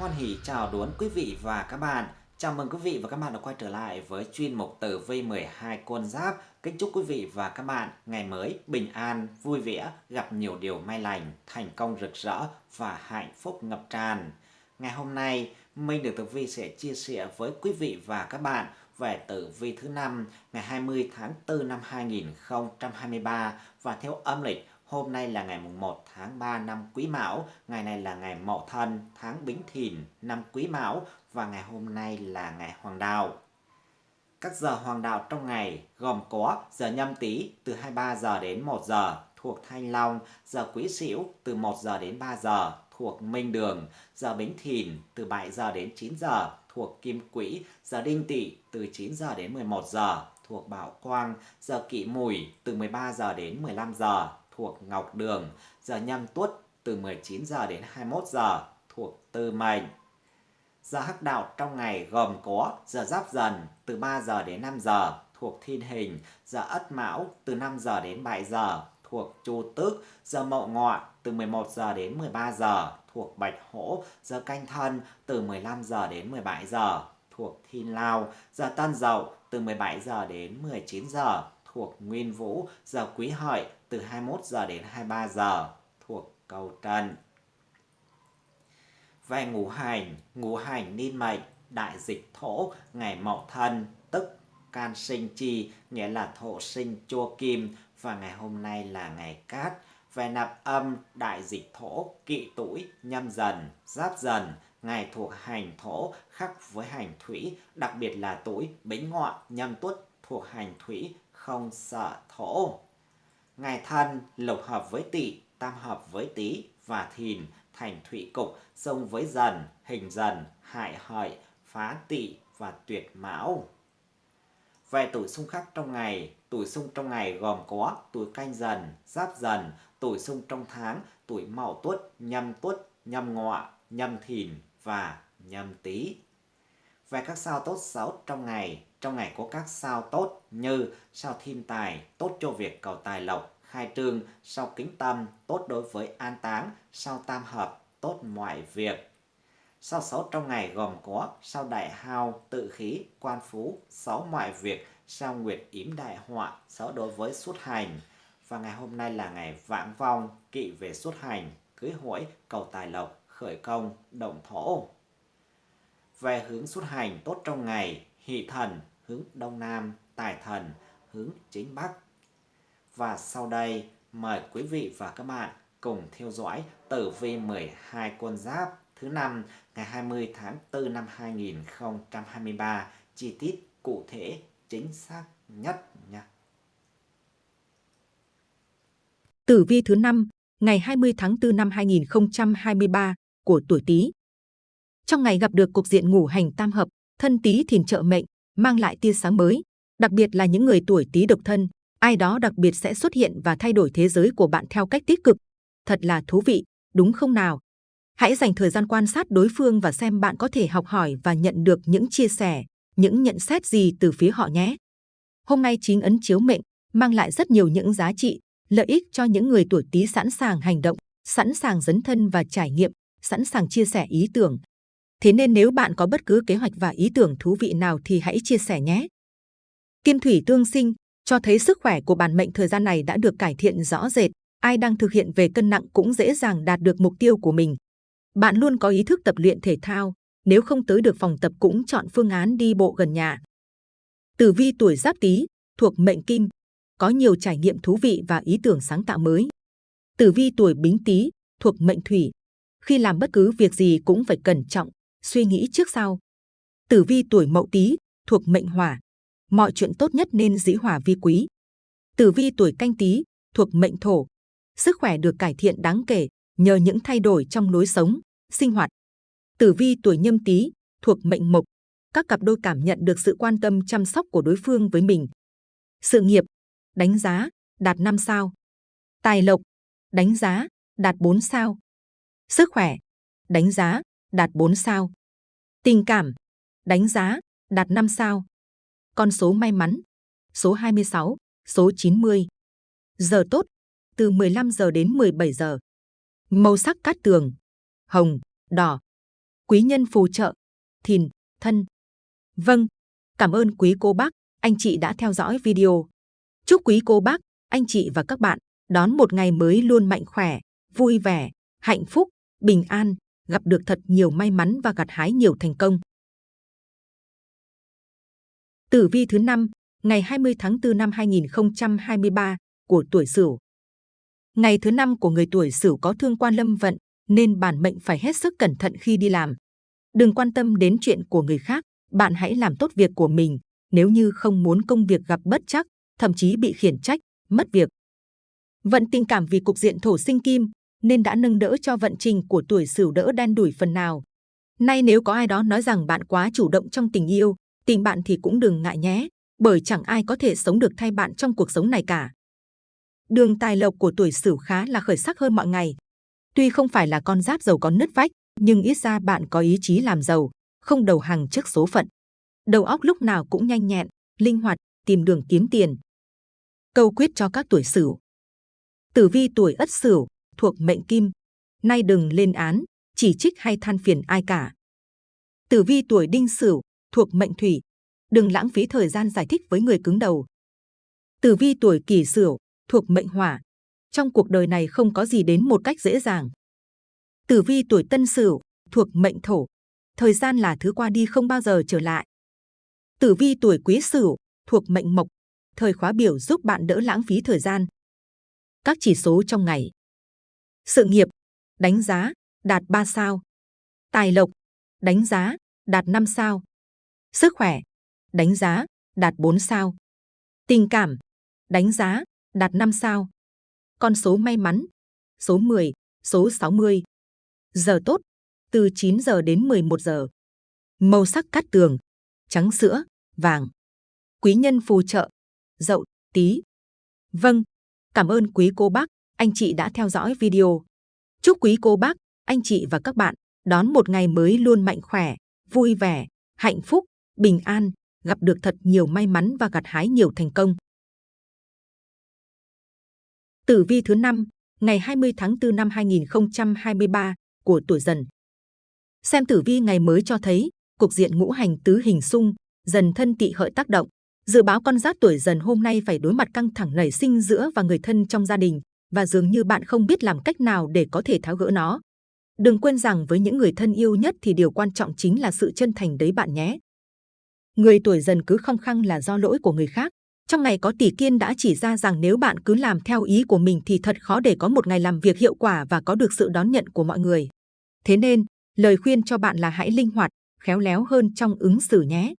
Hoan hỷ chào đón quý vị và các bạn. Chào mừng quý vị và các bạn đã quay trở lại với chuyên mục tử vi 12 con giáp. Kính chúc quý vị và các bạn ngày mới bình an, vui vẻ, gặp nhiều điều may lành, thành công rực rỡ và hạnh phúc ngập tràn. Ngày hôm nay, Minh được tử vi sẽ chia sẻ với quý vị và các bạn về tử vi thứ năm ngày 20 tháng 4 năm 2023 và theo âm lịch Hôm nay là ngày mùng 1 tháng 3 năm Quý Mão, ngày này là ngày Mậu Thân, tháng Bính Thìn năm Quý Mão và ngày hôm nay là ngày Hoàng Đạo. Các giờ hoàng đạo trong ngày gồm có giờ nhâm tý từ 23 giờ đến 1 giờ thuộc Thanh Long, giờ Quý Sửu từ 1 giờ đến 3 giờ thuộc Minh Đường, giờ Bính Thìn từ 7 giờ đến 9 giờ thuộc Kim Quỹ, giờ Đinh Tỵ từ 9 giờ đến 11 giờ thuộc Bảo Quang, giờ Kỵ Mùi từ 13 giờ đến 15 giờ thuộc Ngọc Đường, giờ nhâm tuất từ 19 giờ đến 21 giờ thuộc Tư Mệnh. Giờ hắc đạo trong ngày gồm có giờ giáp dần từ 3 giờ đến 5 giờ thuộc Thiên Hình, giờ Ất Mão từ 5 giờ đến 7 giờ thuộc Chu Tước, giờ Mậu Ngọ từ 11 giờ đến 13 giờ thuộc Bạch Hổ, giờ Canh Thân từ 15 giờ đến 17 giờ thuộc Thiên Lao, giờ Tân Dậu từ 17 giờ đến 19 giờ thuộc Nguyên Vũ, giờ Quý Hợi từ 21 giờ đến 23 giờ thuộc Cầu Trần. Về ngũ hành, ngũ hành niên mệnh, đại dịch thổ, ngày mậu thân, tức can sinh chi, nghĩa là thổ sinh chua kim, và ngày hôm nay là ngày cát. Về nạp âm, đại dịch thổ, kỵ tuổi, nhâm dần, giáp dần, ngày thuộc hành thổ khắc với hành thủy, đặc biệt là tuổi bính ngọ, nhâm tuất thuộc hành thủy, không sợ thổ. Ngày thân lục hợp với tỵ, tam hợp với tý và thìn thành thủy cục, xông với dần, hình dần, hại hợi, phá tỵ và tuyệt mão. Về tuổi xung khắc trong ngày, tuổi xung trong ngày gồm có tuổi canh dần, giáp dần, tuổi xung trong tháng, tuổi mậu tuất, nhâm tuất, nhâm ngọ, nhâm thìn và nhâm tý. Về các sao tốt xấu trong ngày, trong ngày có các sao tốt như sao thiên tài, tốt cho việc cầu tài lộc, khai trương, sau kính tâm, tốt đối với an táng, sau tam hợp, tốt mọi việc. sau xấu trong ngày gồm có sau đại hao, tự khí, quan phú, sáu mọi việc, sau nguyệt yếm đại họa, xấu đối với xuất hành. Và ngày hôm nay là ngày vãng vong, kỵ về xuất hành, cưới hỏi, cầu tài lộc, khởi công, động thổ. Về hướng xuất hành tốt trong ngày, hỷ thần, hướng đông nam, tài thần, hướng chính bắc. Và sau đây, mời quý vị và các bạn cùng theo dõi tử vi 12 con giáp thứ năm ngày 20 tháng 4 năm 2023 chi tiết cụ thể chính xác nhất nha. Tử vi thứ năm ngày 20 tháng 4 năm 2023 của tuổi Tý. Trong ngày gặp được cục diện ngủ hành tam hợp, thân Tý thìn trợ mệnh, mang lại tia sáng mới, đặc biệt là những người tuổi Tý độc thân, ai đó đặc biệt sẽ xuất hiện và thay đổi thế giới của bạn theo cách tích cực. Thật là thú vị, đúng không nào? Hãy dành thời gian quan sát đối phương và xem bạn có thể học hỏi và nhận được những chia sẻ, những nhận xét gì từ phía họ nhé. Hôm nay chính ấn chiếu mệnh mang lại rất nhiều những giá trị, lợi ích cho những người tuổi Tý sẵn sàng hành động, sẵn sàng dấn thân và trải nghiệm, sẵn sàng chia sẻ ý tưởng. Thế nên nếu bạn có bất cứ kế hoạch và ý tưởng thú vị nào thì hãy chia sẻ nhé. Kim thủy tương sinh cho thấy sức khỏe của bản mệnh thời gian này đã được cải thiện rõ rệt. Ai đang thực hiện về cân nặng cũng dễ dàng đạt được mục tiêu của mình. Bạn luôn có ý thức tập luyện thể thao. Nếu không tới được phòng tập cũng chọn phương án đi bộ gần nhà. Tử vi tuổi giáp tý thuộc mệnh kim, có nhiều trải nghiệm thú vị và ý tưởng sáng tạo mới. Tử vi tuổi bính tý thuộc mệnh thủy, khi làm bất cứ việc gì cũng phải cẩn trọng, suy nghĩ trước sau. Tử vi tuổi mậu tý thuộc mệnh hỏa, mọi chuyện tốt nhất nên dĩ hỏa vi quý. Tử vi tuổi canh tý thuộc mệnh thổ, sức khỏe được cải thiện đáng kể nhờ những thay đổi trong lối sống, sinh hoạt. Tử vi tuổi nhâm tý thuộc mệnh mộc, các cặp đôi cảm nhận được sự quan tâm chăm sóc của đối phương với mình. Sự nghiệp, đánh giá, đạt 5 sao. Tài lộc, đánh giá, đạt 4 sao. Sức khỏe, đánh giá, đạt 4 sao. Tình cảm, đánh giá, đạt 5 sao. Con số may mắn, số 26, số 90. Giờ tốt, từ 15 giờ đến 17 giờ. Màu sắc cát tường, hồng, đỏ. quý nhân phù trợ, thìn, thân. Vâng, cảm ơn quý cô bác, anh chị đã theo dõi video. Chúc quý cô bác, anh chị và các bạn đón một ngày mới luôn mạnh khỏe, vui vẻ, hạnh phúc, bình an, gặp được thật nhiều may mắn và gặt hái nhiều thành công. Tử vi thứ năm ngày 20 tháng 4 năm 2023 của tuổi Sửu. Ngày thứ năm của người tuổi Sửu có thương quan lâm vận, nên bản mệnh phải hết sức cẩn thận khi đi làm. Đừng quan tâm đến chuyện của người khác, bạn hãy làm tốt việc của mình. Nếu như không muốn công việc gặp bất chắc, thậm chí bị khiển trách, mất việc. Vận tình cảm vì cục diện thổ sinh kim, nên đã nâng đỡ cho vận trình của tuổi Sửu đỡ đen đủi phần nào. Nay nếu có ai đó nói rằng bạn quá chủ động trong tình yêu, tìm bạn thì cũng đừng ngại nhé, bởi chẳng ai có thể sống được thay bạn trong cuộc sống này cả. Đường tài lộc của tuổi Sửu khá là khởi sắc hơn mọi ngày. Tuy không phải là con giáp giàu có nứt vách, nhưng ít ra bạn có ý chí làm giàu, không đầu hàng trước số phận. Đầu óc lúc nào cũng nhanh nhẹn, linh hoạt, tìm đường kiếm tiền. Câu quyết cho các tuổi Sửu. Tử vi tuổi Ất Sửu thuộc mệnh Kim, nay đừng lên án, chỉ trích hay than phiền ai cả. Tử vi tuổi Đinh Sửu thuộc mệnh Thủy, đừng lãng phí thời gian giải thích với người cứng đầu. Tử vi tuổi Kỷ Sửu thuộc mệnh Hỏa, trong cuộc đời này không có gì đến một cách dễ dàng. Tử vi tuổi Tân Sửu thuộc mệnh Thổ, thời gian là thứ qua đi không bao giờ trở lại. Tử vi tuổi Quý Sửu thuộc mệnh Mộc, thời khóa biểu giúp bạn đỡ lãng phí thời gian. Các chỉ số trong ngày. Sự nghiệp, đánh giá, đạt 3 sao. Tài lộc, đánh giá, đạt 5 sao. Sức khỏe, đánh giá, đạt 4 sao. Tình cảm, đánh giá, đạt 5 sao. Con số may mắn, số 10, số 60. Giờ tốt, từ 9 giờ đến 11 giờ. Màu sắc cát tường, trắng sữa, vàng. Quý nhân phù trợ, dậu, tí. Vâng, cảm ơn quý cô bác, anh chị đã theo dõi video. Chúc quý cô bác, anh chị và các bạn đón một ngày mới luôn mạnh khỏe, vui vẻ, hạnh phúc, bình an, gặp được thật nhiều may mắn và gặt hái nhiều thành công. Tử vi thứ năm ngày 20 tháng 4 năm 2023 của tuổi dần. Xem tử vi ngày mới cho thấy, cục diện ngũ hành tứ hình xung, dần thân tỵ hợi tác động. Dự báo con giáp tuổi dần hôm nay phải đối mặt căng thẳng nảy sinh giữa và người thân trong gia đình, và dường như bạn không biết làm cách nào để có thể tháo gỡ nó. Đừng quên rằng với những người thân yêu nhất thì điều quan trọng chính là sự chân thành đấy bạn nhé. Người tuổi dần cứ không khăng là do lỗi của người khác. Trong ngày có tỷ kiên đã chỉ ra rằng nếu bạn cứ làm theo ý của mình thì thật khó để có một ngày làm việc hiệu quả và có được sự đón nhận của mọi người. Thế nên, lời khuyên cho bạn là hãy linh hoạt, khéo léo hơn trong ứng xử nhé.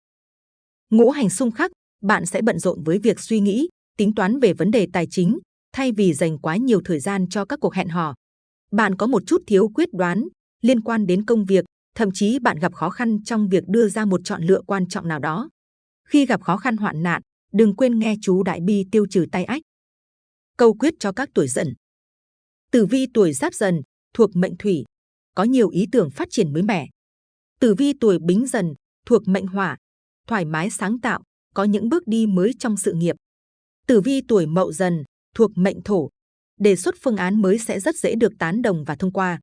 Ngũ hành xung khắc, bạn sẽ bận rộn với việc suy nghĩ, tính toán về vấn đề tài chính, thay vì dành quá nhiều thời gian cho các cuộc hẹn hò. Bạn có một chút thiếu quyết đoán liên quan đến công việc, thậm chí bạn gặp khó khăn trong việc đưa ra một chọn lựa quan trọng nào đó. Khi gặp khó khăn hoạn nạn, đừng quên nghe chú Đại Bi tiêu trừ tay ách. Câu quyết cho các tuổi dần. Tử vi tuổi giáp dần, thuộc mệnh thủy, có nhiều ý tưởng phát triển mới mẻ. Tử vi tuổi bính dần, thuộc mệnh hỏa, thoải mái sáng tạo, có những bước đi mới trong sự nghiệp. Tử vi tuổi mậu dần, thuộc mệnh thổ, đề xuất phương án mới sẽ rất dễ được tán đồng và thông qua.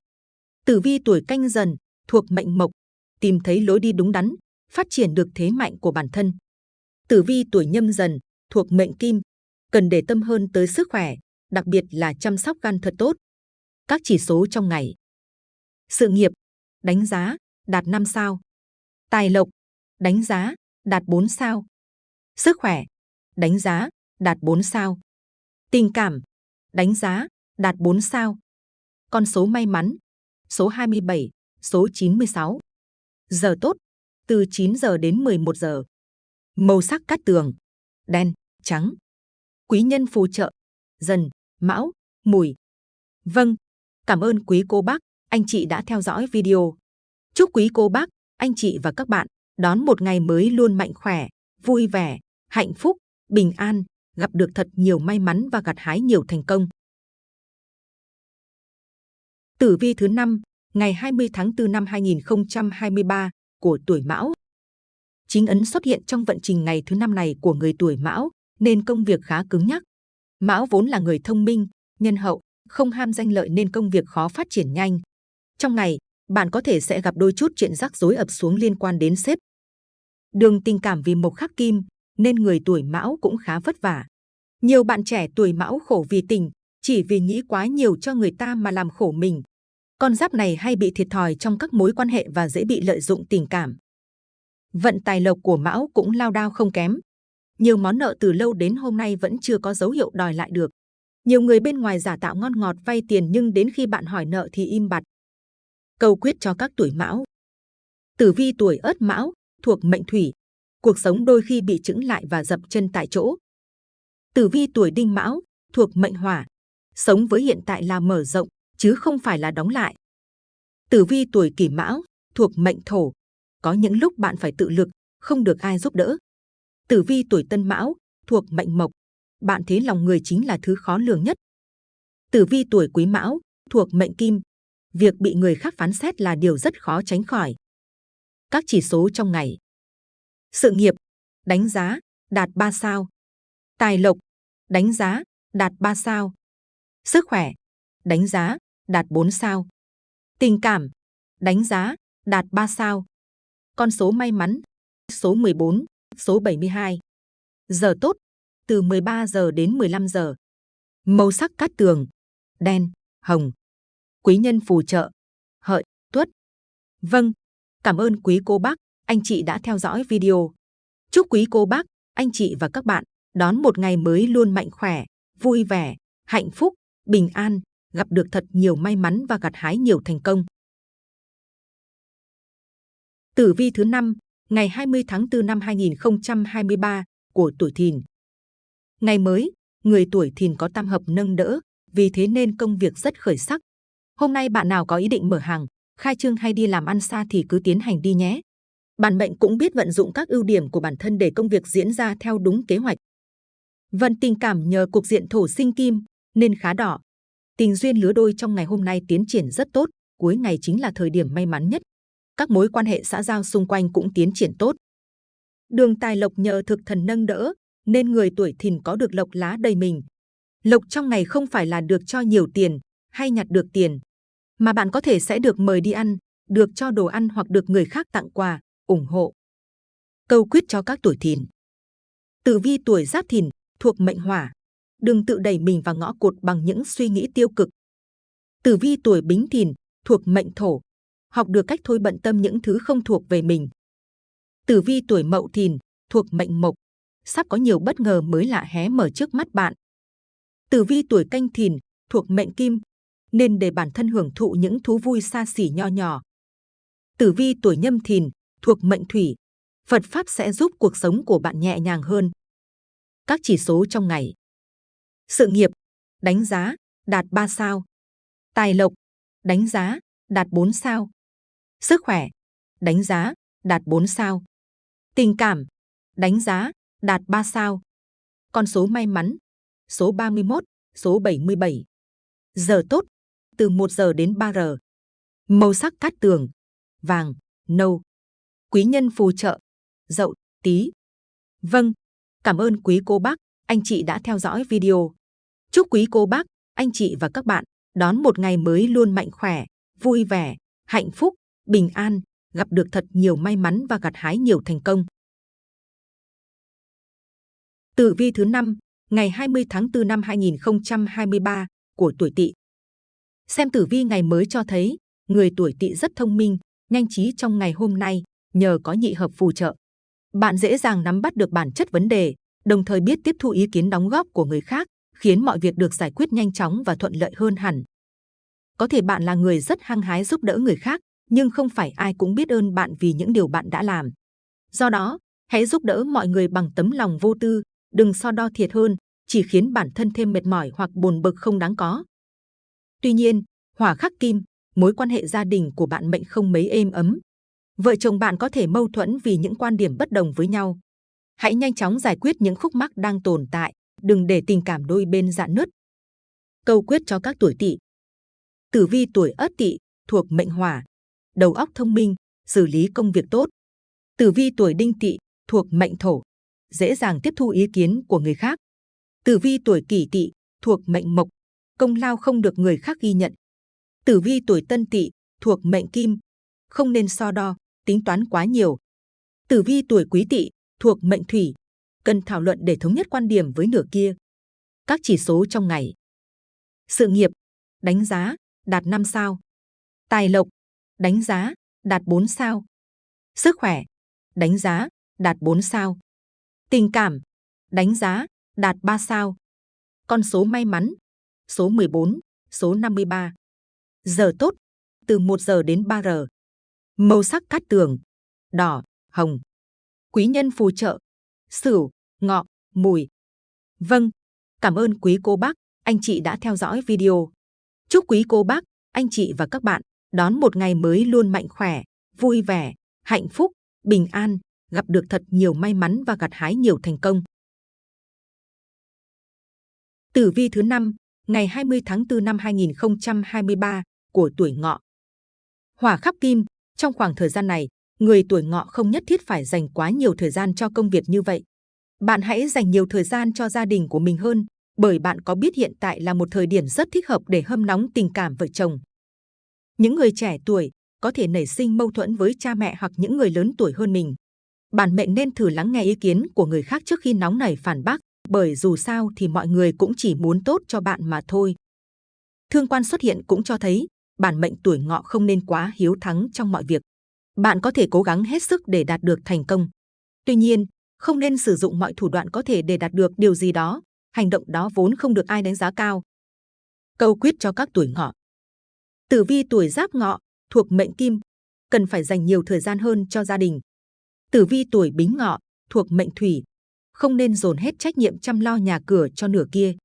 Tử vi tuổi canh dần, thuộc mệnh mộc, tìm thấy lối đi đúng đắn, phát triển được thế mạnh của bản thân. Tử vi tuổi nhâm dần, thuộc mệnh kim, cần để tâm hơn tới sức khỏe, đặc biệt là chăm sóc gan thật tốt. Các chỉ số trong ngày. Sự nghiệp, đánh giá, đạt 5 sao. Tài lộc, đánh giá, đạt 4 sao. Sức khỏe, đánh giá, đạt 4 sao. Tình cảm, đánh giá, đạt 4 sao. Con số may mắn, số 27, số 96. Giờ tốt, từ 9 giờ đến 11 giờ. Màu sắc cát tường, đen, trắng. Quý nhân phù trợ, dần, mão, mùi. Vâng, cảm ơn quý cô bác, anh chị đã theo dõi video. Chúc quý cô bác, anh chị và các bạn đón một ngày mới luôn mạnh khỏe, vui vẻ, hạnh phúc, bình an, gặp được thật nhiều may mắn và gặt hái nhiều thành công. Tử vi thứ năm ngày 20 tháng 4 năm 2023 của tuổi Mão. Chính ấn xuất hiện trong vận trình ngày thứ năm này của người tuổi Mão, nên công việc khá cứng nhắc. Mão vốn là người thông minh, nhân hậu, không ham danh lợi nên công việc khó phát triển nhanh. Trong ngày, bạn có thể sẽ gặp đôi chút chuyện rắc rối ập xuống liên quan đến sếp. Đường tình cảm vì mộc khắc kim, nên người tuổi mão cũng khá vất vả. Nhiều bạn trẻ tuổi mão khổ vì tình, chỉ vì nghĩ quá nhiều cho người ta mà làm khổ mình. Con giáp này hay bị thiệt thòi trong các mối quan hệ và dễ bị lợi dụng tình cảm. Vận tài lộc của mão cũng lao đao không kém. Nhiều món nợ từ lâu đến hôm nay vẫn chưa có dấu hiệu đòi lại được. Nhiều người bên ngoài giả tạo ngon ngọt vay tiền nhưng đến khi bạn hỏi nợ thì im bặt. Câu quyết cho các tuổi mão. Tử vi tuổi ất mão, thuộc mệnh thủy. Cuộc sống đôi khi bị chững lại và dập chân tại chỗ. Tử vi tuổi đinh mão, thuộc mệnh hỏa. Sống với hiện tại là mở rộng, chứ không phải là đóng lại. Tử vi tuổi kỷ mão, thuộc mệnh thổ. Có những lúc bạn phải tự lực, không được ai giúp đỡ. Tử vi tuổi tân mão, thuộc mệnh mộc. Bạn thấy lòng người chính là thứ khó lường nhất. Tử vi tuổi quý mão, thuộc mệnh kim. Việc bị người khác phán xét là điều rất khó tránh khỏi. Các chỉ số trong ngày. Sự nghiệp, đánh giá, đạt 3 sao. Tài lộc, đánh giá, đạt 3 sao. Sức khỏe, đánh giá, đạt 4 sao. Tình cảm, đánh giá, đạt 3 sao. Con số may mắn, số 14, số 72. Giờ tốt, từ 13 giờ đến 15 giờ. Màu sắc cát tường, đen, hồng. Quý nhân phù trợ, hợi, tuất. Vâng, cảm ơn quý cô bác, anh chị đã theo dõi video. Chúc quý cô bác, anh chị và các bạn đón một ngày mới luôn mạnh khỏe, vui vẻ, hạnh phúc, bình an, gặp được thật nhiều may mắn và gặt hái nhiều thành công. Tử vi thứ năm ngày 20 tháng 4 năm 2023 của tuổi Thìn. Ngày mới, người tuổi Thìn có tam hợp nâng đỡ, vì thế nên công việc rất khởi sắc. Hôm nay bạn nào có ý định mở hàng, khai trương hay đi làm ăn xa thì cứ tiến hành đi nhé. Bản mệnh cũng biết vận dụng các ưu điểm của bản thân để công việc diễn ra theo đúng kế hoạch. Vận tình cảm nhờ cục diện thổ sinh kim nên khá đỏ. Tình duyên lứa đôi trong ngày hôm nay tiến triển rất tốt, cuối ngày chính là thời điểm may mắn nhất các mối quan hệ xã giao xung quanh cũng tiến triển tốt. Đường tài lộc nhờ thực thần nâng đỡ, nên người tuổi thìn có được lộc lá đầy mình. Lộc trong ngày không phải là được cho nhiều tiền hay nhặt được tiền, mà bạn có thể sẽ được mời đi ăn, được cho đồ ăn hoặc được người khác tặng quà, ủng hộ. Câu quyết cho các tuổi thìn. Tử vi tuổi giáp thìn thuộc mệnh hỏa, đừng tự đẩy mình vào ngõ cụt bằng những suy nghĩ tiêu cực. Tử vi tuổi bính thìn thuộc mệnh thổ, học được cách thôi bận tâm những thứ không thuộc về mình. Tử vi tuổi mậu thìn, thuộc mệnh mộc, sắp có nhiều bất ngờ mới lạ hé mở trước mắt bạn. Tử vi tuổi canh thìn, thuộc mệnh kim, nên để bản thân hưởng thụ những thú vui xa xỉ nho nhỏ. Tử vi tuổi nhâm thìn, thuộc mệnh thủy, Phật Pháp sẽ giúp cuộc sống của bạn nhẹ nhàng hơn. Các chỉ số trong ngày. Sự nghiệp, đánh giá, đạt 3 sao. Tài lộc, đánh giá, đạt 4 sao. Sức khỏe, đánh giá, đạt 4 sao. Tình cảm, đánh giá, đạt 3 sao. Con số may mắn, số 31, số 77. Giờ tốt, từ 1 giờ đến 3 giờ. Màu sắc cát tường, vàng, nâu. Quý nhân phù trợ, dậu, tí. Vâng, cảm ơn quý cô bác, anh chị đã theo dõi video. Chúc quý cô bác, anh chị và các bạn đón một ngày mới luôn mạnh khỏe, vui vẻ, hạnh phúc, bình an, gặp được thật nhiều may mắn và gặt hái nhiều thành công. Tử vi thứ năm ngày 20 tháng 4 năm 2023 của tuổi Tỵ. Xem tử vi ngày mới cho thấy, người tuổi Tỵ rất thông minh, nhanh trí trong ngày hôm nay nhờ có nhị hợp phù trợ. Bạn dễ dàng nắm bắt được bản chất vấn đề, đồng thời biết tiếp thu ý kiến đóng góp của người khác, khiến mọi việc được giải quyết nhanh chóng và thuận lợi hơn hẳn. Có thể bạn là người rất hăng hái giúp đỡ người khác, nhưng không phải ai cũng biết ơn bạn vì những điều bạn đã làm. Do đó, hãy giúp đỡ mọi người bằng tấm lòng vô tư, đừng so đo thiệt hơn, chỉ khiến bản thân thêm mệt mỏi hoặc buồn bực không đáng có. Tuy nhiên, hỏa khắc kim, mối quan hệ gia đình của bạn mệnh không mấy êm ấm. Vợ chồng bạn có thể mâu thuẫn vì những quan điểm bất đồng với nhau. Hãy nhanh chóng giải quyết những khúc mắc đang tồn tại, đừng để tình cảm đôi bên dạn nứt. Câu quyết cho các tuổi tỵ Tử vi tuổi Ất Tỵ thuộc mệnh Hỏa, đầu óc thông minh, xử lý công việc tốt. Tử vi tuổi Đinh Tỵ thuộc mệnh Thổ, dễ dàng tiếp thu ý kiến của người khác. Tử vi tuổi Kỷ Tỵ thuộc mệnh Mộc, công lao không được người khác ghi nhận. Tử vi tuổi Tân Tỵ thuộc mệnh Kim, không nên so đo, tính toán quá nhiều. Tử vi tuổi Quý Tỵ thuộc mệnh Thủy, cần thảo luận để thống nhất quan điểm với nửa kia. Các chỉ số trong ngày. Sự nghiệp, đánh giá, đạt 5 sao. Tài lộc, đánh giá, đạt 4 sao. Sức khỏe, đánh giá, đạt 4 sao. Tình cảm, đánh giá, đạt 3 sao. Con số may mắn, số 14, số 53. Giờ tốt, từ 1 giờ đến 3 giờ. Màu sắc cát tường, đỏ, hồng. Quý nhân phù trợ, sửu, ngọ, mùi. Vâng, cảm ơn quý cô bác, anh chị đã theo dõi video. Chúc quý cô bác, anh chị và các bạn đón một ngày mới luôn mạnh khỏe, vui vẻ, hạnh phúc, bình an, gặp được thật nhiều may mắn và gặt hái nhiều thành công. Tử vi thứ năm ngày 20 tháng 4 năm 2023 của tuổi ngọ. Hỏa khắc kim, trong khoảng thời gian này, người tuổi ngọ không nhất thiết phải dành quá nhiều thời gian cho công việc như vậy. Bạn hãy dành nhiều thời gian cho gia đình của mình hơn, bởi bạn có biết hiện tại là một thời điểm rất thích hợp để hâm nóng tình cảm vợ chồng. Những người trẻ tuổi có thể nảy sinh mâu thuẫn với cha mẹ hoặc những người lớn tuổi hơn mình. Bản mệnh nên thử lắng nghe ý kiến của người khác trước khi nóng nảy phản bác, bởi dù sao thì mọi người cũng chỉ muốn tốt cho bạn mà thôi. Thương quan xuất hiện cũng cho thấy bản mệnh tuổi ngọ không nên quá hiếu thắng trong mọi việc. Bạn có thể cố gắng hết sức để đạt được thành công. Tuy nhiên, không nên sử dụng mọi thủ đoạn có thể để đạt được điều gì đó. Hành động đó vốn không được ai đánh giá cao. Câu quyết cho các tuổi ngọ. Tử vi tuổi giáp ngọ thuộc mệnh kim, cần phải dành nhiều thời gian hơn cho gia đình. Tử vi tuổi bính ngọ thuộc mệnh thủy, không nên dồn hết trách nhiệm chăm lo nhà cửa cho nửa kia.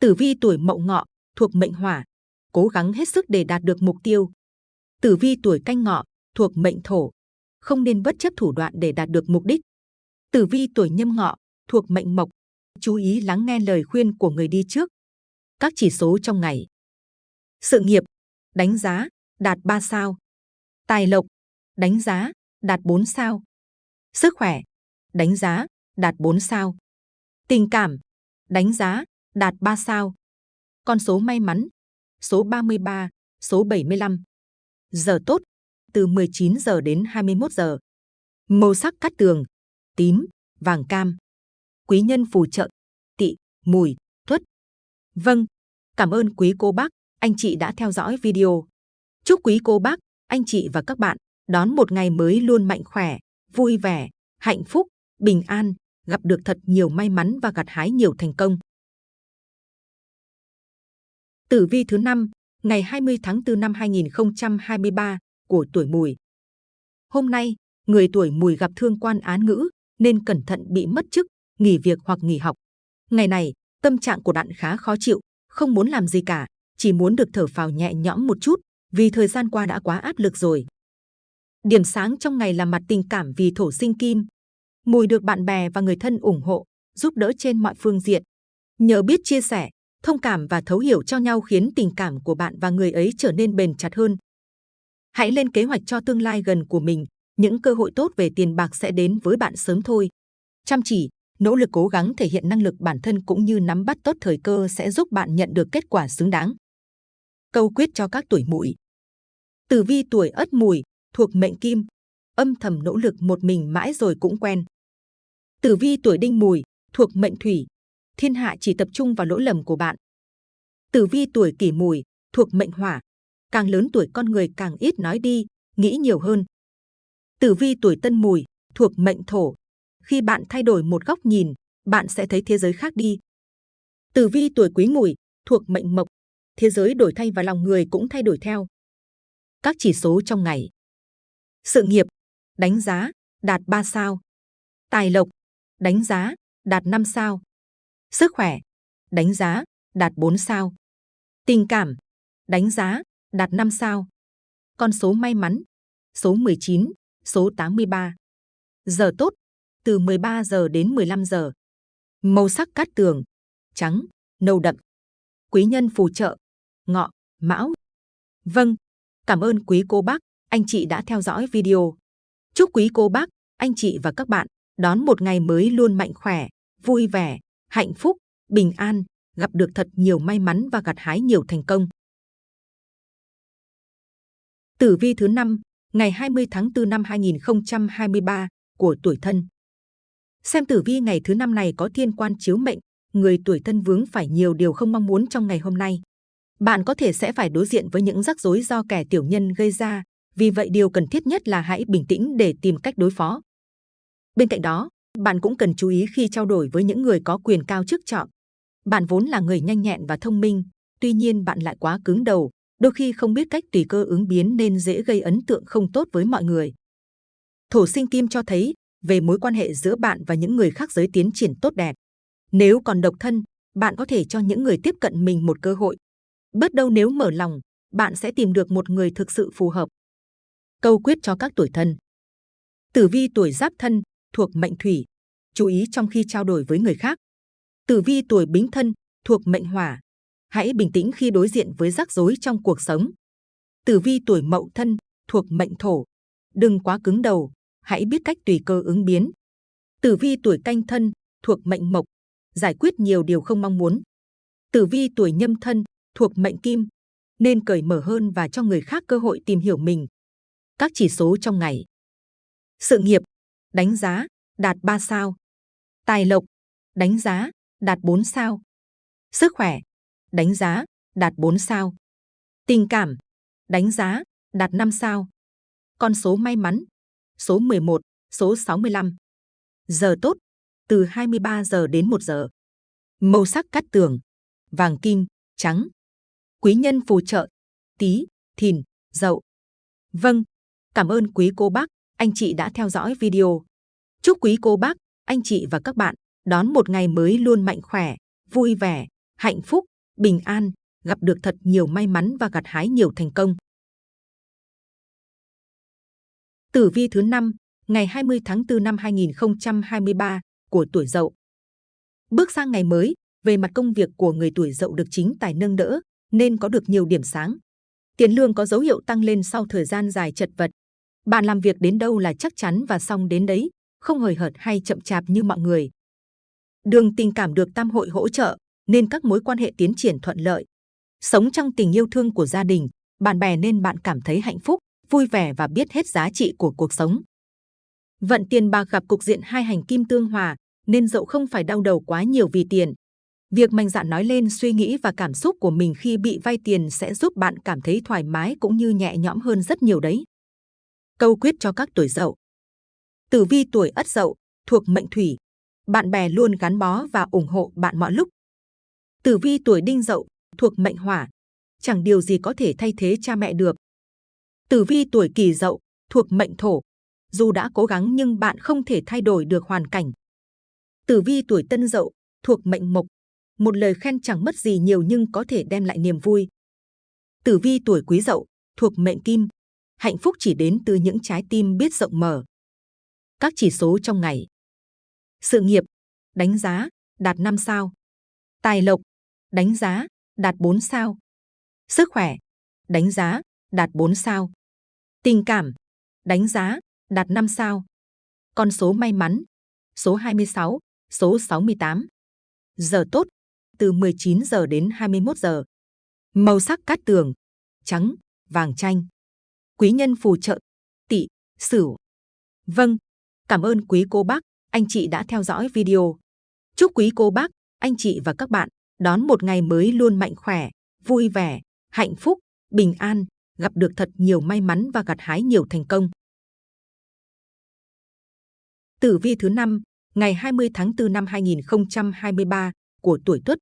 Tử vi tuổi mậu ngọ thuộc mệnh hỏa, cố gắng hết sức để đạt được mục tiêu. Tử vi tuổi canh ngọ thuộc mệnh thổ, không nên bất chấp thủ đoạn để đạt được mục đích. Tử vi tuổi nhâm ngọ thuộc mệnh mộc, chú ý lắng nghe lời khuyên của người đi trước. Các chỉ số trong ngày. Sự nghiệp, đánh giá, đạt 3 sao. Tài lộc, đánh giá, đạt 4 sao. Sức khỏe, đánh giá, đạt 4 sao. Tình cảm, đánh giá, đạt 3 sao. Con số may mắn, số 33, số 75. Giờ tốt, từ 19 giờ đến 21 giờ. Màu sắc cát tường, tím, vàng cam. Quý nhân phù trợ, tị, mùi, tuất. Vâng, cảm ơn quý cô bác, anh chị đã theo dõi video. Chúc quý cô bác, anh chị và các bạn đón một ngày mới luôn mạnh khỏe, vui vẻ, hạnh phúc, bình an, gặp được thật nhiều may mắn và gặt hái nhiều thành công. Tử vi thứ năm ngày 20 tháng 4 năm 2023 của tuổi Mùi. Hôm nay, người tuổi Mùi gặp thương quan án ngữ nên cẩn thận bị mất chức, nghỉ việc hoặc nghỉ học. Ngày này, tâm trạng của bạn khá khó chịu, không muốn làm gì cả, chỉ muốn được thở phào nhẹ nhõm một chút, vì thời gian qua đã quá áp lực rồi. Điểm sáng trong ngày là mặt tình cảm vì thổ sinh kim. Mùi được bạn bè và người thân ủng hộ, giúp đỡ trên mọi phương diện. Nhờ biết chia sẻ, thông cảm và thấu hiểu cho nhau khiến tình cảm của bạn và người ấy trở nên bền chặt hơn. Hãy lên kế hoạch cho tương lai gần của mình, những cơ hội tốt về tiền bạc sẽ đến với bạn sớm thôi. Chăm chỉ, nỗ lực cố gắng thể hiện năng lực bản thân cũng như nắm bắt tốt thời cơ sẽ giúp bạn nhận được kết quả xứng đáng. Câu quyết cho các tuổi mùi. Tử vi tuổi ất mùi, thuộc mệnh kim, âm thầm nỗ lực một mình mãi rồi cũng quen. Tử vi tuổi đinh mùi, thuộc mệnh thủy, thiên hạ chỉ tập trung vào lỗi lầm của bạn. Tử vi tuổi kỷ mùi, thuộc mệnh hỏa, càng lớn tuổi con người càng ít nói đi, nghĩ nhiều hơn. Tử vi tuổi tân mùi, thuộc mệnh thổ, khi bạn thay đổi một góc nhìn, bạn sẽ thấy thế giới khác đi. Tử vi tuổi quý mùi, thuộc mệnh mộc, thế giới đổi thay và lòng người cũng thay đổi theo. Các chỉ số trong ngày. Sự nghiệp, đánh giá, đạt 3 sao. Tài lộc, đánh giá, đạt 5 sao. Sức khỏe, đánh giá, đạt 4 sao. Tình cảm, đánh giá, đạt 5 sao. Con số may mắn, số 19, số 83. Giờ tốt, từ 13 giờ đến 15 giờ. Màu sắc cát tường, trắng, nâu đậm. Quý nhân phù trợ, ngọ, mão. Vâng, cảm ơn quý cô bác, anh chị đã theo dõi video. Chúc quý cô bác, anh chị và các bạn đón một ngày mới luôn mạnh khỏe, vui vẻ, hạnh phúc, bình an, gặp được thật nhiều may mắn và gặt hái nhiều thành công. Tử vi thứ năm ngày 20 tháng 4 năm 2023 của tuổi thân. Xem tử vi ngày thứ năm này có thiên quan chiếu mệnh, người tuổi thân vướng phải nhiều điều không mong muốn trong ngày hôm nay. Bạn có thể sẽ phải đối diện với những rắc rối do kẻ tiểu nhân gây ra, vì vậy điều cần thiết nhất là hãy bình tĩnh để tìm cách đối phó. Bên cạnh đó, bạn cũng cần chú ý khi trao đổi với những người có quyền cao chức trọng. Bạn vốn là người nhanh nhẹn và thông minh, tuy nhiên bạn lại quá cứng đầu, đôi khi không biết cách tùy cơ ứng biến nên dễ gây ấn tượng không tốt với mọi người. Thổ sinh kim cho thấy về mối quan hệ giữa bạn và những người khác giới tiến triển tốt đẹp. Nếu còn độc thân, bạn có thể cho những người tiếp cận mình một cơ hội. Bớt đâu nếu mở lòng, bạn sẽ tìm được một người thực sự phù hợp. Câu quyết cho các tuổi thân. Tử vi tuổi giáp thân thuộc mệnh thủy, chú ý trong khi trao đổi với người khác. Tử vi tuổi bính thân thuộc mệnh hỏa, hãy bình tĩnh khi đối diện với rắc rối trong cuộc sống. Tử vi tuổi mậu thân thuộc mệnh thổ, đừng quá cứng đầu, hãy biết cách tùy cơ ứng biến. Tử vi tuổi canh thân thuộc mệnh mộc, giải quyết nhiều điều không mong muốn. Tử vi tuổi nhâm thân thuộc mệnh kim, nên cởi mở hơn và cho người khác cơ hội tìm hiểu mình. Các chỉ số trong ngày. Sự nghiệp, đánh giá, đạt 3 sao. Tài lộc, đánh giá, đạt 4 sao. Sức khỏe, đánh giá, đạt 4 sao. Tình cảm, đánh giá, đạt 5 sao. Con số may mắn, số 11, số 65. Giờ tốt, từ 23 giờ đến 1 giờ. Màu sắc cắt tường, vàng kim, trắng. Quý nhân phù trợ, tí, thìn, dậu. Vâng, cảm ơn quý cô bác, anh chị đã theo dõi video. Chúc quý cô bác, anh chị và các bạn đón một ngày mới luôn mạnh khỏe, vui vẻ, hạnh phúc, bình an, gặp được thật nhiều may mắn và gặt hái nhiều thành công. Tử vi thứ 5, ngày 20 tháng 4 năm 2023 của tuổi Dậu. Bước sang ngày mới, về mặt công việc của người tuổi Dậu được chính tài nâng đỡ, nên có được nhiều điểm sáng. Tiền lương có dấu hiệu tăng lên sau thời gian dài chật vật. Bạn làm việc đến đâu là chắc chắn và xong đến đấy, không hời hợt hay chậm chạp như mọi người. Đường tình cảm được tam hội hỗ trợ, nên các mối quan hệ tiến triển thuận lợi. Sống trong tình yêu thương của gia đình, bạn bè nên bạn cảm thấy hạnh phúc, vui vẻ và biết hết giá trị của cuộc sống. Vận tiền bạc gặp cục diện hai hành kim tương hòa, nên dậu không phải đau đầu quá nhiều vì tiền. Việc mạnh dạn nói lên suy nghĩ và cảm xúc của mình khi bị vay tiền sẽ giúp bạn cảm thấy thoải mái cũng như nhẹ nhõm hơn rất nhiều đấy. Câu quyết cho các tuổi dậu. Tử vi tuổi ất dậu, thuộc mệnh thủy. Bạn bè luôn gắn bó và ủng hộ bạn mọi lúc. Tử vi tuổi đinh dậu, thuộc mệnh hỏa. Chẳng điều gì có thể thay thế cha mẹ được. Tử vi tuổi kỷ dậu, thuộc mệnh thổ. Dù đã cố gắng nhưng bạn không thể thay đổi được hoàn cảnh. Tử vi tuổi tân dậu, thuộc mệnh mộc. Một lời khen chẳng mất gì nhiều nhưng có thể đem lại niềm vui. Tử vi tuổi quý dậu, thuộc mệnh kim. Hạnh phúc chỉ đến từ những trái tim biết rộng mở. Các chỉ số trong ngày. Sự nghiệp, đánh giá, đạt 5 sao. Tài lộc, đánh giá, đạt 4 sao. Sức khỏe, đánh giá, đạt 4 sao. Tình cảm, đánh giá, đạt 5 sao. Con số may mắn, số 26, số 68. Giờ tốt, từ 19 giờ đến 21 giờ. Màu sắc cát tường, trắng, vàng chanh. Quý nhân phù trợ, tỵ, sửu. Vâng, cảm ơn quý cô bác, anh chị đã theo dõi video. Chúc quý cô bác, anh chị và các bạn đón một ngày mới luôn mạnh khỏe, vui vẻ, hạnh phúc, bình an, gặp được thật nhiều may mắn và gặt hái nhiều thành công. Tử vi thứ năm ngày 20 tháng 4 năm 2023 của tuổi Tuất.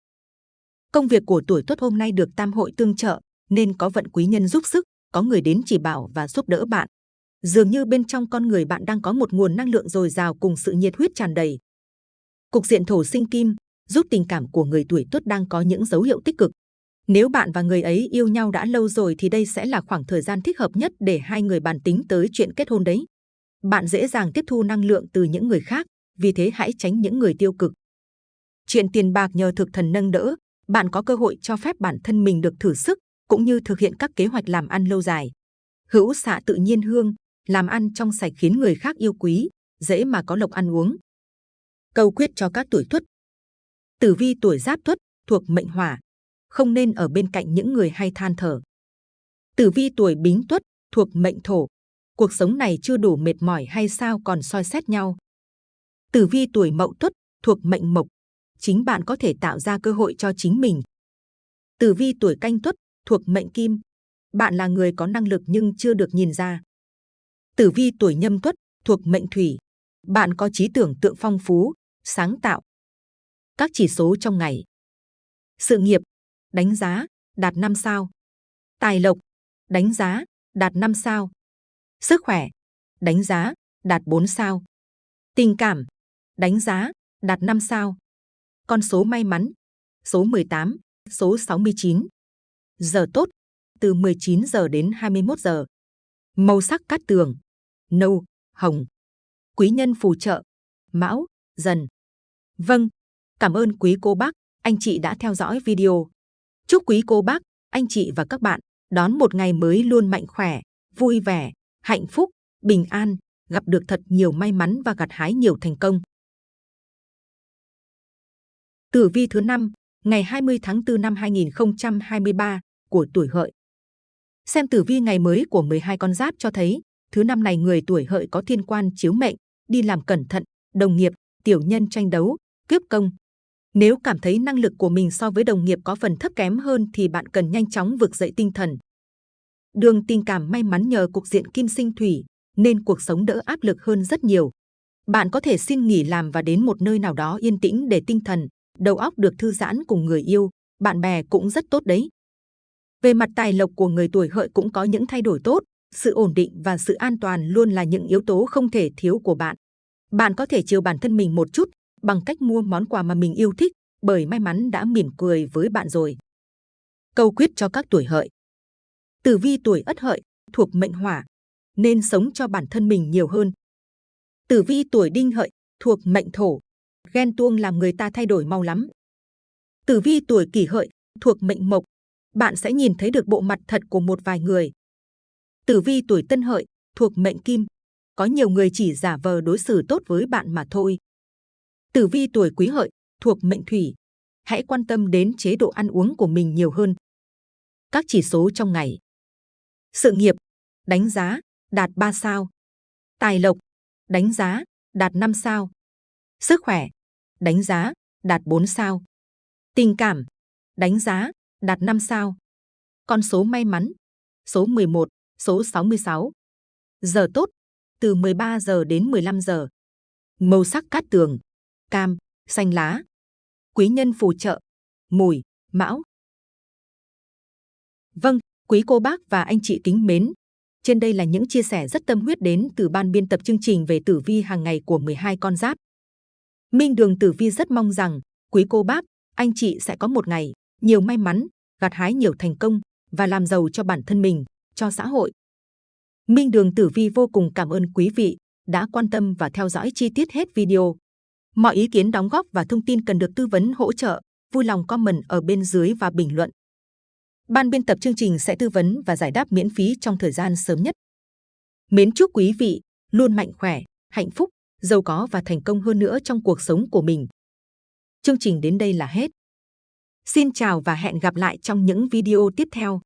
Công việc của tuổi Tuất hôm nay được tam hội tương trợ, nên có vận quý nhân giúp sức, có người đến chỉ bảo và giúp đỡ bạn. Dường như bên trong con người bạn đang có một nguồn năng lượng dồi dào cùng sự nhiệt huyết tràn đầy. Cục diện thổ sinh kim giúp tình cảm của người tuổi Tuất đang có những dấu hiệu tích cực. Nếu bạn và người ấy yêu nhau đã lâu rồi thì đây sẽ là khoảng thời gian thích hợp nhất để hai người bàn tính tới chuyện kết hôn đấy. Bạn dễ dàng tiếp thu năng lượng từ những người khác, vì thế hãy tránh những người tiêu cực. Chuyện tiền bạc nhờ thực thần nâng đỡ, bạn có cơ hội cho phép bản thân mình được thử sức, cũng như thực hiện các kế hoạch làm ăn lâu dài. Hữu xạ tự nhiên hương, làm ăn trong sạch khiến người khác yêu quý, dễ mà có lộc ăn uống. Câu quyết cho các tuổi tuất. Tử vi tuổi giáp tuất thuộc mệnh hỏa, không nên ở bên cạnh những người hay than thở. Tử vi tuổi bính tuất thuộc mệnh thổ. Cuộc sống này chưa đủ mệt mỏi hay sao còn soi xét nhau. Tử vi tuổi mậu tuất thuộc mệnh mộc. Chính bạn có thể tạo ra cơ hội cho chính mình. Tử vi tuổi canh tuất thuộc mệnh kim. Bạn là người có năng lực nhưng chưa được nhìn ra. Tử vi tuổi nhâm tuất thuộc mệnh thủy. Bạn có trí tưởng tượng phong phú, sáng tạo. Các chỉ số trong ngày. Sự nghiệp, đánh giá, đạt 5 sao. Tài lộc, đánh giá, đạt 5 sao. Sức khỏe, đánh giá, đạt 4 sao. Tình cảm, đánh giá, đạt 5 sao. Con số may mắn, số 18, số 69. Giờ tốt, từ 19 giờ đến 21 giờ. Màu sắc cát tường, nâu, hồng. Quý nhân phù trợ, mão, dần. Vâng, cảm ơn quý cô bác, anh chị đã theo dõi video. Chúc quý cô bác, anh chị và các bạn đón một ngày mới luôn mạnh khỏe, vui vẻ, hạnh phúc, bình an, gặp được thật nhiều may mắn và gặt hái nhiều thành công. Tử vi thứ năm ngày 20 tháng 4 năm 2023 của tuổi hợi. Xem tử vi ngày mới của 12 con giáp cho thấy, thứ năm này người tuổi hợi có thiên quan chiếu mệnh, đi làm cẩn thận, đồng nghiệp, tiểu nhân tranh đấu, cướp công. Nếu cảm thấy năng lực của mình so với đồng nghiệp có phần thấp kém hơn thì bạn cần nhanh chóng vực dậy tinh thần. Đường tình cảm may mắn nhờ cục diện kim sinh thủy, nên cuộc sống đỡ áp lực hơn rất nhiều. Bạn có thể xin nghỉ làm và đến một nơi nào đó yên tĩnh để tinh thần, đầu óc được thư giãn cùng người yêu, bạn bè cũng rất tốt đấy. Về mặt tài lộc của người tuổi hợi cũng có những thay đổi tốt, sự ổn định và sự an toàn luôn là những yếu tố không thể thiếu của bạn. Bạn có thể chiều bản thân mình một chút bằng cách mua món quà mà mình yêu thích, bởi may mắn đã mỉm cười với bạn rồi. Câu quyết cho các tuổi hợi. Tử vi tuổi ất hợi thuộc mệnh hỏa, nên sống cho bản thân mình nhiều hơn. Tử vi tuổi đinh hợi thuộc mệnh thổ, ghen tuông làm người ta thay đổi mau lắm. Tử vi tuổi kỷ hợi thuộc mệnh mộc, bạn sẽ nhìn thấy được bộ mặt thật của một vài người. Tử vi tuổi tân hợi thuộc mệnh kim, có nhiều người chỉ giả vờ đối xử tốt với bạn mà thôi. Tử vi tuổi quý hợi thuộc mệnh thủy, hãy quan tâm đến chế độ ăn uống của mình nhiều hơn. Các chỉ số trong ngày. Sự nghiệp, đánh giá, đạt 3 sao. Tài lộc, đánh giá, đạt 5 sao. Sức khỏe, đánh giá, đạt 4 sao. Tình cảm, đánh giá, đạt 5 sao. Con số may mắn, số 11, số 66. Giờ tốt, từ 13 giờ đến 15 giờ. Màu sắc cát tường, cam, xanh lá. Quý nhân phù trợ, mùi, mão. Vâng, quý cô bác và anh chị kính mến. Trên đây là những chia sẻ rất tâm huyết đến từ ban biên tập chương trình về tử vi hàng ngày của 12 con giáp. Minh Đường Tử Vi rất mong rằng quý cô bác, anh chị sẽ có một ngày nhiều may mắn, gặt hái nhiều thành công và làm giàu cho bản thân mình, cho xã hội. Minh Đường Tử Vi vô cùng cảm ơn quý vị đã quan tâm và theo dõi chi tiết hết video. Mọi ý kiến đóng góp và thông tin cần được tư vấn hỗ trợ, vui lòng comment ở bên dưới và bình luận. Ban biên tập chương trình sẽ tư vấn và giải đáp miễn phí trong thời gian sớm nhất. Mến chúc quý vị luôn mạnh khỏe, hạnh phúc, giàu có và thành công hơn nữa trong cuộc sống của mình. Chương trình đến đây là hết. Xin chào và hẹn gặp lại trong những video tiếp theo.